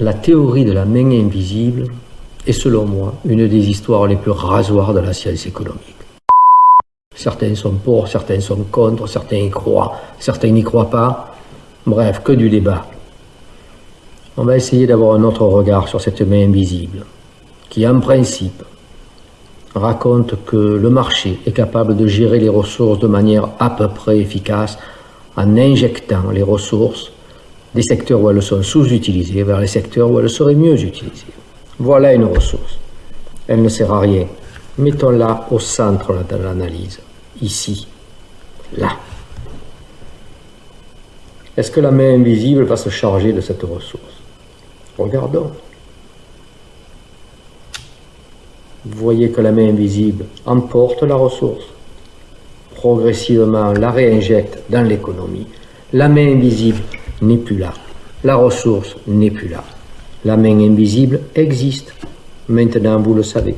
La théorie de la main invisible est selon moi une des histoires les plus rasoirs de la science économique. Certains sont pour, certains sont contre, certains y croient, certains n'y croient pas. Bref, que du débat. On va essayer d'avoir un autre regard sur cette main invisible, qui en principe raconte que le marché est capable de gérer les ressources de manière à peu près efficace en injectant les ressources des secteurs où elles sont sous-utilisées vers les secteurs où elles seraient mieux utilisées. Voilà une ressource. Elle ne sert à rien. Mettons-la au centre de l'analyse. Ici. Là. Est-ce que la main invisible va se charger de cette ressource? Regardons. Vous voyez que la main invisible emporte la ressource, progressivement la réinjecte dans l'économie. La main invisible n'est plus là. La ressource n'est plus là. La main invisible existe. Maintenant, vous le savez.